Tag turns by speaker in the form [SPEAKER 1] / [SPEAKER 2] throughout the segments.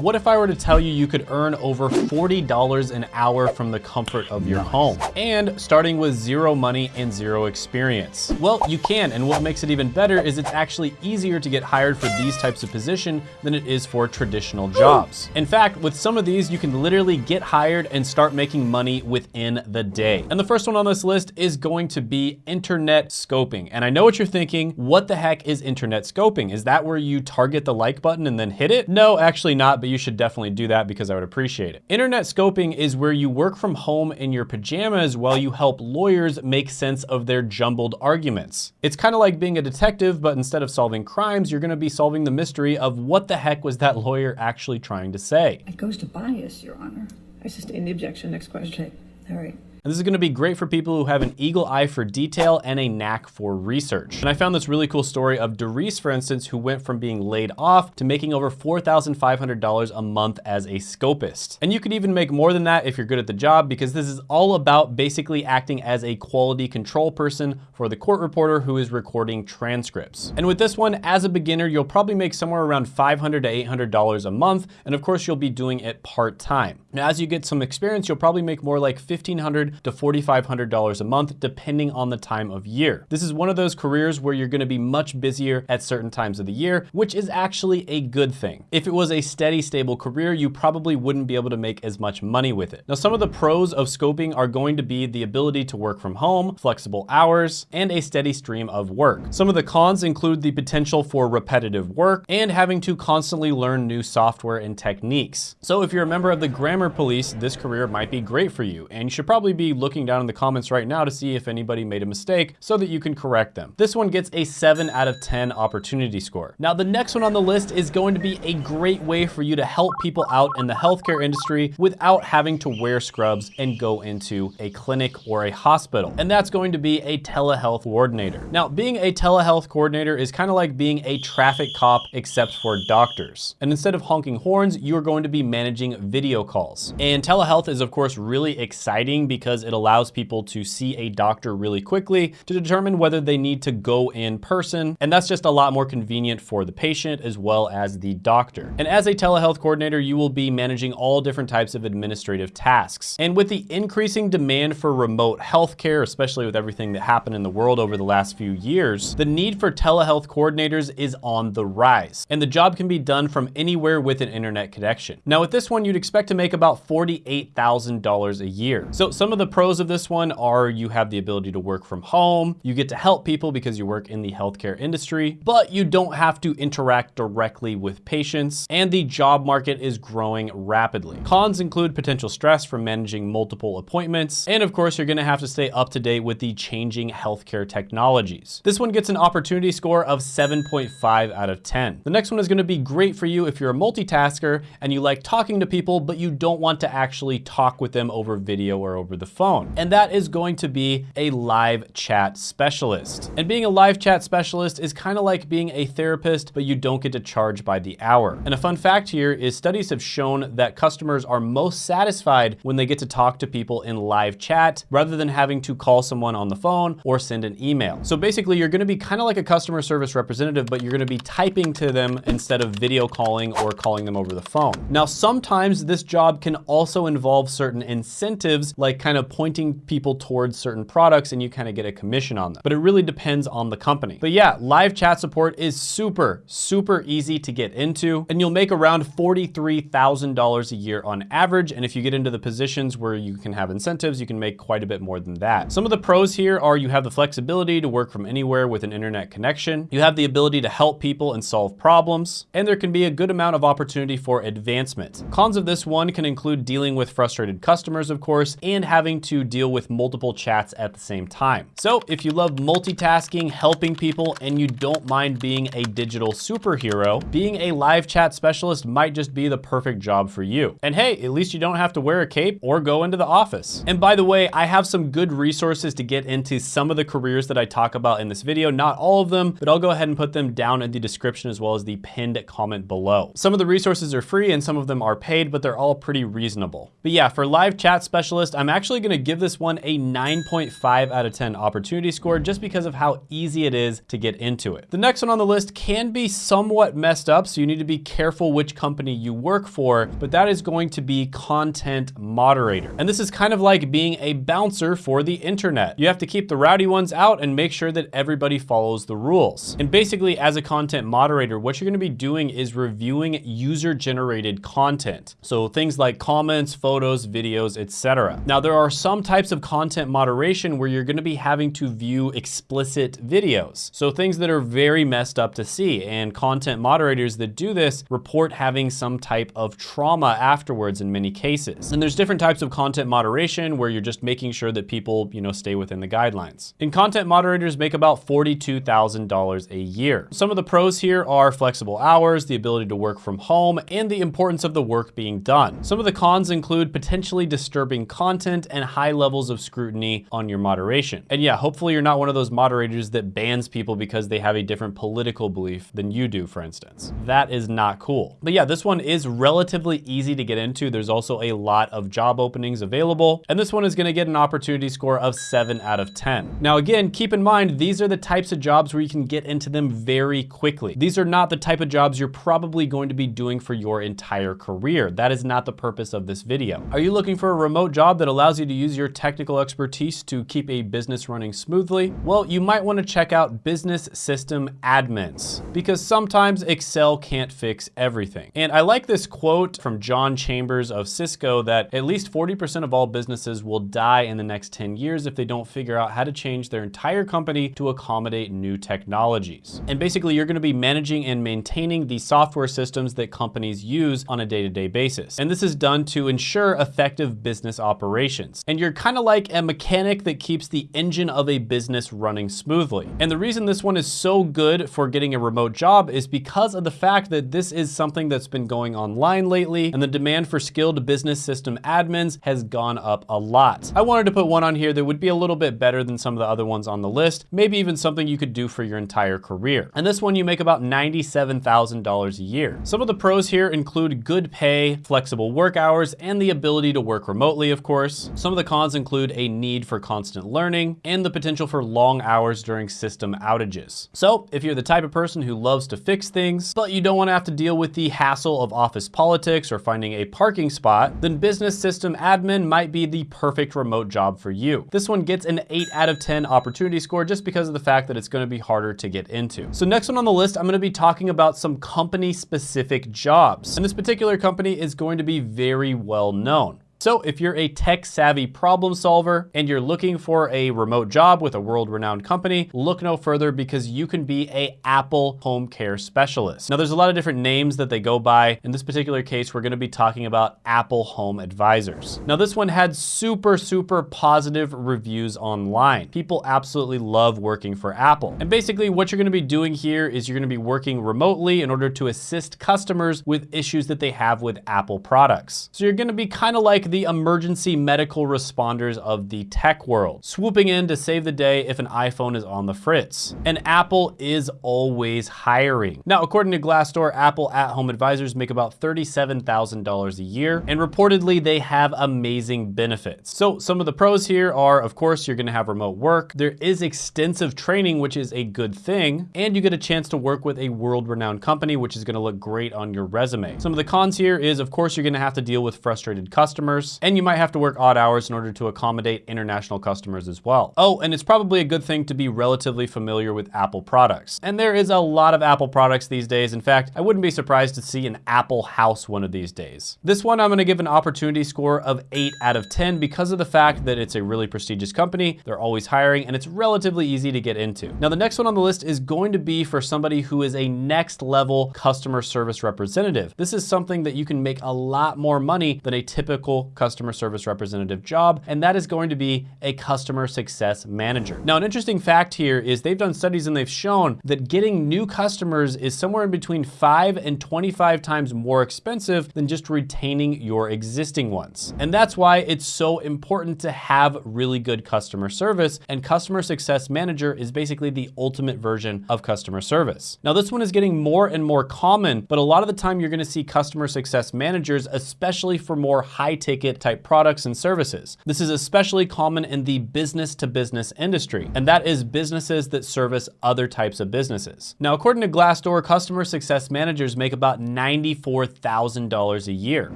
[SPEAKER 1] What if I were to tell you you could earn over $40 an hour from the comfort of your home and starting with zero money and zero experience? Well, you can, and what makes it even better is it's actually easier to get hired for these types of position than it is for traditional jobs. In fact, with some of these, you can literally get hired and start making money within the day. And the first one on this list is going to be internet scoping. And I know what you're thinking, what the heck is internet scoping? Is that where you target the like button and then hit it? No, actually not, but you should definitely do that because I would appreciate it. Internet scoping is where you work from home in your pajamas while you help lawyers make sense of their jumbled arguments. It's kind of like being a detective, but instead of solving crimes, you're gonna be solving the mystery of what the heck was that lawyer actually trying to say.
[SPEAKER 2] It goes to bias, Your Honor. I sustain the objection. Next question. All right.
[SPEAKER 1] And this is gonna be great for people who have an eagle eye for detail and a knack for research. And I found this really cool story of Doris, for instance, who went from being laid off to making over $4,500 a month as a scopist. And you could even make more than that if you're good at the job because this is all about basically acting as a quality control person for the court reporter who is recording transcripts. And with this one, as a beginner, you'll probably make somewhere around $500 to $800 a month. And of course, you'll be doing it part-time. Now, as you get some experience, you'll probably make more like 1500 to $4,500 a month, depending on the time of year. This is one of those careers where you're gonna be much busier at certain times of the year, which is actually a good thing. If it was a steady, stable career, you probably wouldn't be able to make as much money with it. Now, some of the pros of scoping are going to be the ability to work from home, flexible hours, and a steady stream of work. Some of the cons include the potential for repetitive work and having to constantly learn new software and techniques. So if you're a member of the grammar police, this career might be great for you, and you should probably be be looking down in the comments right now to see if anybody made a mistake so that you can correct them. This one gets a seven out of 10 opportunity score. Now, the next one on the list is going to be a great way for you to help people out in the healthcare industry without having to wear scrubs and go into a clinic or a hospital. And that's going to be a telehealth coordinator. Now, being a telehealth coordinator is kind of like being a traffic cop except for doctors. And instead of honking horns, you're going to be managing video calls. And telehealth is of course really exciting because because it allows people to see a doctor really quickly to determine whether they need to go in person. And that's just a lot more convenient for the patient as well as the doctor. And as a telehealth coordinator, you will be managing all different types of administrative tasks. And with the increasing demand for remote healthcare, especially with everything that happened in the world over the last few years, the need for telehealth coordinators is on the rise. And the job can be done from anywhere with an internet connection. Now with this one, you'd expect to make about $48,000 a year. So some of the the pros of this one are you have the ability to work from home, you get to help people because you work in the healthcare industry, but you don't have to interact directly with patients, and the job market is growing rapidly. Cons include potential stress from managing multiple appointments, and of course, you're gonna have to stay up to date with the changing healthcare technologies. This one gets an opportunity score of 7.5 out of 10. The next one is gonna be great for you if you're a multitasker and you like talking to people, but you don't want to actually talk with them over video or over the phone. And that is going to be a live chat specialist. And being a live chat specialist is kind of like being a therapist, but you don't get to charge by the hour. And a fun fact here is studies have shown that customers are most satisfied when they get to talk to people in live chat rather than having to call someone on the phone or send an email. So basically you're gonna be kind of like a customer service representative, but you're gonna be typing to them instead of video calling or calling them over the phone. Now, sometimes this job can also involve certain incentives like kind of pointing people towards certain products and you kind of get a commission on them. But it really depends on the company. But yeah, live chat support is super, super easy to get into and you'll make around $43,000 a year on average. And if you get into the positions where you can have incentives, you can make quite a bit more than that. Some of the pros here are you have the flexibility to work from anywhere with an internet connection. You have the ability to help people and solve problems, and there can be a good amount of opportunity for advancement. Cons of this one can include dealing with frustrated customers, of course, and having having to deal with multiple chats at the same time. So if you love multitasking, helping people, and you don't mind being a digital superhero, being a live chat specialist might just be the perfect job for you. And hey, at least you don't have to wear a cape or go into the office. And by the way, I have some good resources to get into some of the careers that I talk about in this video, not all of them, but I'll go ahead and put them down in the description as well as the pinned comment below. Some of the resources are free and some of them are paid, but they're all pretty reasonable. But yeah, for live chat specialist, I'm actually actually gonna give this one a 9.5 out of 10 opportunity score just because of how easy it is to get into it. The next one on the list can be somewhat messed up, so you need to be careful which company you work for, but that is going to be content moderator. And this is kind of like being a bouncer for the internet. You have to keep the rowdy ones out and make sure that everybody follows the rules. And basically as a content moderator, what you're gonna be doing is reviewing user generated content. So things like comments, photos, videos, etc. Now there are some types of content moderation where you're gonna be having to view explicit videos. So things that are very messed up to see and content moderators that do this report having some type of trauma afterwards in many cases. And there's different types of content moderation where you're just making sure that people, you know, stay within the guidelines. And content moderators make about $42,000 a year. Some of the pros here are flexible hours, the ability to work from home, and the importance of the work being done. Some of the cons include potentially disturbing content and high levels of scrutiny on your moderation. And yeah, hopefully you're not one of those moderators that bans people because they have a different political belief than you do, for instance. That is not cool. But yeah, this one is relatively easy to get into. There's also a lot of job openings available. And this one is gonna get an opportunity score of seven out of 10. Now again, keep in mind, these are the types of jobs where you can get into them very quickly. These are not the type of jobs you're probably going to be doing for your entire career. That is not the purpose of this video. Are you looking for a remote job that allows you to use your technical expertise to keep a business running smoothly? Well, you might wanna check out business system admins because sometimes Excel can't fix everything. And I like this quote from John Chambers of Cisco that at least 40% of all businesses will die in the next 10 years if they don't figure out how to change their entire company to accommodate new technologies. And basically you're gonna be managing and maintaining the software systems that companies use on a day-to-day -day basis. And this is done to ensure effective business operations. And you're kind of like a mechanic that keeps the engine of a business running smoothly. And the reason this one is so good for getting a remote job is because of the fact that this is something that's been going online lately and the demand for skilled business system admins has gone up a lot. I wanted to put one on here that would be a little bit better than some of the other ones on the list, maybe even something you could do for your entire career. And this one you make about $97,000 a year. Some of the pros here include good pay, flexible work hours, and the ability to work remotely, of course. Some of the cons include a need for constant learning and the potential for long hours during system outages. So if you're the type of person who loves to fix things, but you don't wanna have to deal with the hassle of office politics or finding a parking spot, then business system admin might be the perfect remote job for you. This one gets an eight out of 10 opportunity score just because of the fact that it's gonna be harder to get into. So next one on the list, I'm gonna be talking about some company specific jobs. And this particular company is going to be very well known. So if you're a tech savvy problem solver and you're looking for a remote job with a world renowned company, look no further because you can be a Apple home care specialist. Now there's a lot of different names that they go by. In this particular case, we're gonna be talking about Apple Home Advisors. Now this one had super, super positive reviews online. People absolutely love working for Apple. And basically what you're gonna be doing here is you're gonna be working remotely in order to assist customers with issues that they have with Apple products. So you're gonna be kind of like the emergency medical responders of the tech world, swooping in to save the day if an iPhone is on the fritz. And Apple is always hiring. Now, according to Glassdoor, Apple at-home advisors make about $37,000 a year, and reportedly they have amazing benefits. So some of the pros here are, of course, you're gonna have remote work. There is extensive training, which is a good thing, and you get a chance to work with a world-renowned company, which is gonna look great on your resume. Some of the cons here is, of course, you're gonna have to deal with frustrated customers, and you might have to work odd hours in order to accommodate international customers as well. Oh, and it's probably a good thing to be relatively familiar with Apple products. And there is a lot of Apple products these days. In fact, I wouldn't be surprised to see an Apple house one of these days. This one I'm gonna give an opportunity score of eight out of 10 because of the fact that it's a really prestigious company, they're always hiring, and it's relatively easy to get into. Now, the next one on the list is going to be for somebody who is a next level customer service representative. This is something that you can make a lot more money than a typical customer service representative job, and that is going to be a customer success manager. Now, an interesting fact here is they've done studies and they've shown that getting new customers is somewhere in between five and 25 times more expensive than just retaining your existing ones. And that's why it's so important to have really good customer service, and customer success manager is basically the ultimate version of customer service. Now, this one is getting more and more common, but a lot of the time you're gonna see customer success managers, especially for more high ticket ticket type products and services. This is especially common in the business to business industry, and that is businesses that service other types of businesses. Now, according to Glassdoor, customer success managers make about $94,000 a year.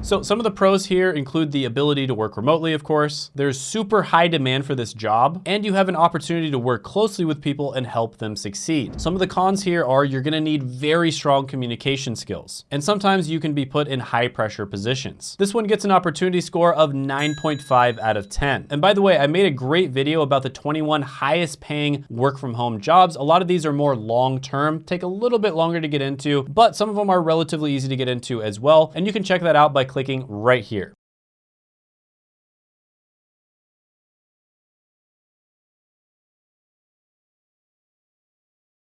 [SPEAKER 1] So some of the pros here include the ability to work remotely, of course. There's super high demand for this job, and you have an opportunity to work closely with people and help them succeed. Some of the cons here are you're gonna need very strong communication skills, and sometimes you can be put in high pressure positions. This one gets an opportunity score of 9.5 out of 10. And by the way, I made a great video about the 21 highest paying work from home jobs. A lot of these are more long-term, take a little bit longer to get into, but some of them are relatively easy to get into as well. And you can check that out by clicking right here.